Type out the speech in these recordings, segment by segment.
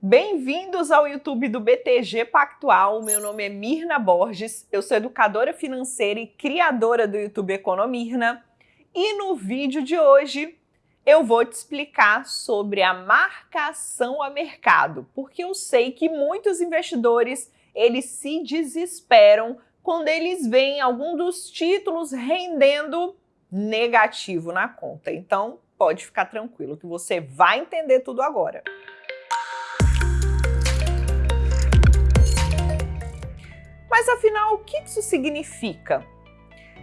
Bem-vindos ao YouTube do BTG Pactual. Meu nome é Mirna Borges, eu sou educadora financeira e criadora do YouTube Economirna. E no vídeo de hoje eu vou te explicar sobre a marcação a mercado, porque eu sei que muitos investidores eles se desesperam quando eles veem algum dos títulos rendendo negativo na conta. Então, pode ficar tranquilo que você vai entender tudo agora. Mas afinal, o que isso significa?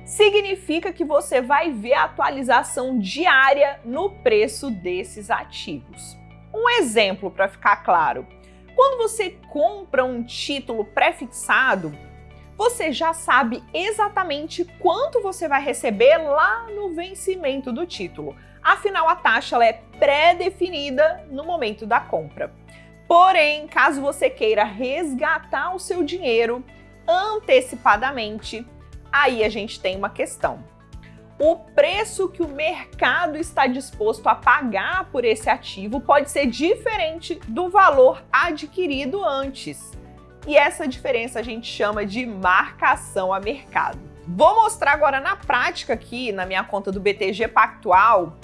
Significa que você vai ver a atualização diária no preço desses ativos. Um exemplo para ficar claro. Quando você compra um título pré-fixado, você já sabe exatamente quanto você vai receber lá no vencimento do título. Afinal, a taxa é pré-definida no momento da compra. Porém, caso você queira resgatar o seu dinheiro, antecipadamente, aí a gente tem uma questão. O preço que o mercado está disposto a pagar por esse ativo pode ser diferente do valor adquirido antes. E essa diferença a gente chama de marcação a mercado. Vou mostrar agora na prática aqui, na minha conta do BTG Pactual,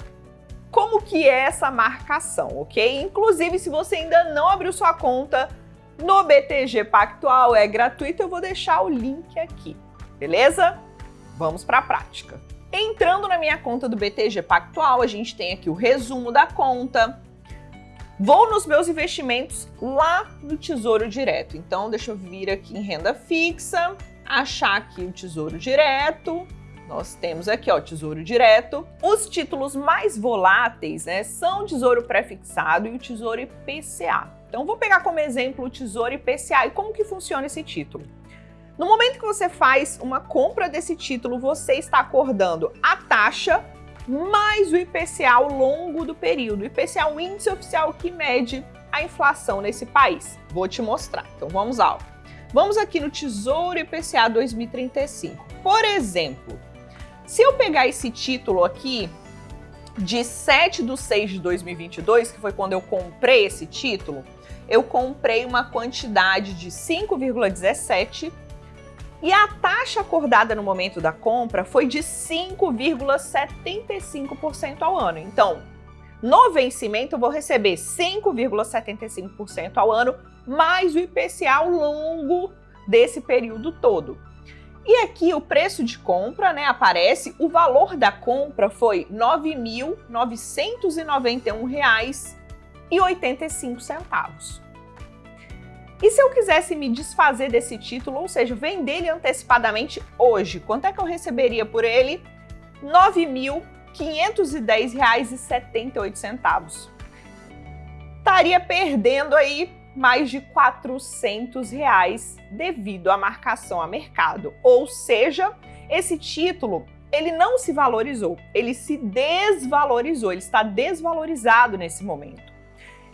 como que é essa marcação, ok? Inclusive, se você ainda não abriu sua conta, no BTG Pactual é gratuito, eu vou deixar o link aqui, beleza? Vamos para a prática. Entrando na minha conta do BTG Pactual, a gente tem aqui o resumo da conta. Vou nos meus investimentos lá no Tesouro Direto. Então, deixa eu vir aqui em renda fixa, achar aqui o Tesouro Direto. Nós temos aqui, ó, Tesouro Direto. Os títulos mais voláteis, né, são o Tesouro Prefixado e o Tesouro IPCA. Então, vou pegar como exemplo o Tesouro IPCA e como que funciona esse título. No momento que você faz uma compra desse título, você está acordando a taxa mais o IPCA ao longo do período. O IPCA é o índice oficial que mede a inflação nesse país. Vou te mostrar. Então, vamos lá. Vamos aqui no Tesouro IPCA 2035. Por exemplo, se eu pegar esse título aqui de 7 de 6 de 2022, que foi quando eu comprei esse título, eu comprei uma quantidade de 5,17 e a taxa acordada no momento da compra foi de 5,75% ao ano. Então, no vencimento eu vou receber 5,75% ao ano mais o IPCA ao longo desse período todo. E aqui o preço de compra, né, aparece, o valor da compra foi R$ 9.991,85. E se eu quisesse me desfazer desse título, ou seja, vender ele antecipadamente hoje, quanto é que eu receberia por ele? R$ 9.510,78. Estaria perdendo aí mais de 400 reais devido à marcação a mercado. Ou seja, esse título ele não se valorizou, ele se desvalorizou, ele está desvalorizado nesse momento.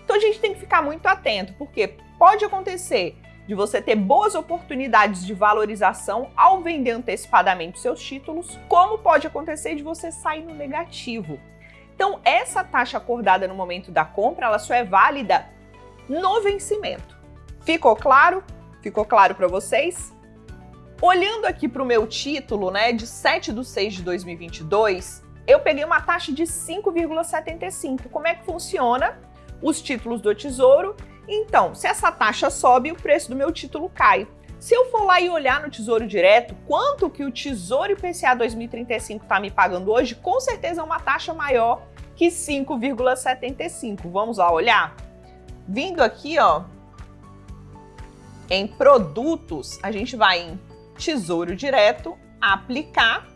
Então a gente tem que ficar muito atento, porque pode acontecer de você ter boas oportunidades de valorização ao vender antecipadamente seus títulos, como pode acontecer de você sair no negativo. Então, essa taxa acordada no momento da compra, ela só é válida no vencimento. Ficou claro? Ficou claro para vocês? Olhando aqui para o meu título, né, de 7 de 6 de 2022, eu peguei uma taxa de 5,75. Como é que funciona? os títulos do Tesouro. Então, se essa taxa sobe, o preço do meu título cai. Se eu for lá e olhar no Tesouro Direto, quanto que o Tesouro IPCA 2035 está me pagando hoje, com certeza é uma taxa maior que 5,75. Vamos lá olhar? Vindo aqui, ó, em produtos, a gente vai em Tesouro Direto, aplicar.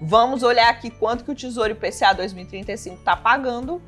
Vamos olhar aqui quanto que o Tesouro IPCA 2035 está pagando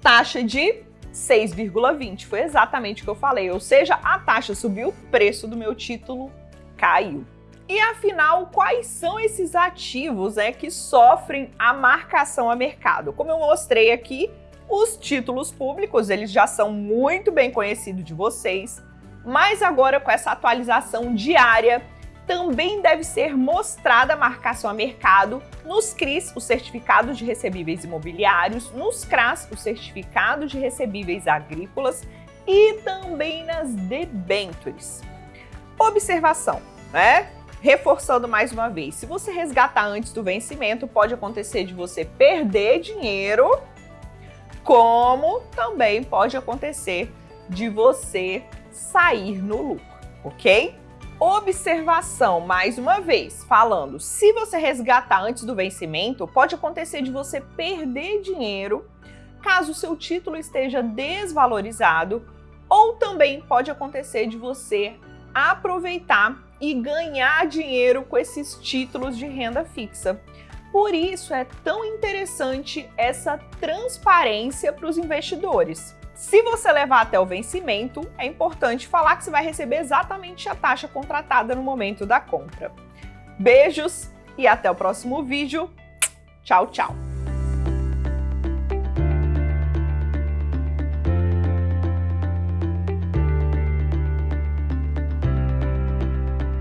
taxa de 6,20. Foi exatamente o que eu falei, ou seja, a taxa subiu, o preço do meu título caiu. E afinal, quais são esses ativos né, que sofrem a marcação a mercado? Como eu mostrei aqui, os títulos públicos eles já são muito bem conhecidos de vocês, mas agora com essa atualização diária, também deve ser mostrada a marcação a mercado nos CRIs, os certificados de recebíveis imobiliários, nos CRAS, os certificados de recebíveis agrícolas e também nas debêntures. Observação, né? Reforçando mais uma vez, se você resgatar antes do vencimento, pode acontecer de você perder dinheiro, como também pode acontecer de você sair no lucro, ok? Observação, mais uma vez, falando, se você resgatar antes do vencimento, pode acontecer de você perder dinheiro caso o seu título esteja desvalorizado, ou também pode acontecer de você aproveitar e ganhar dinheiro com esses títulos de renda fixa. Por isso é tão interessante essa transparência para os investidores. Se você levar até o vencimento, é importante falar que você vai receber exatamente a taxa contratada no momento da compra. Beijos e até o próximo vídeo. Tchau, tchau!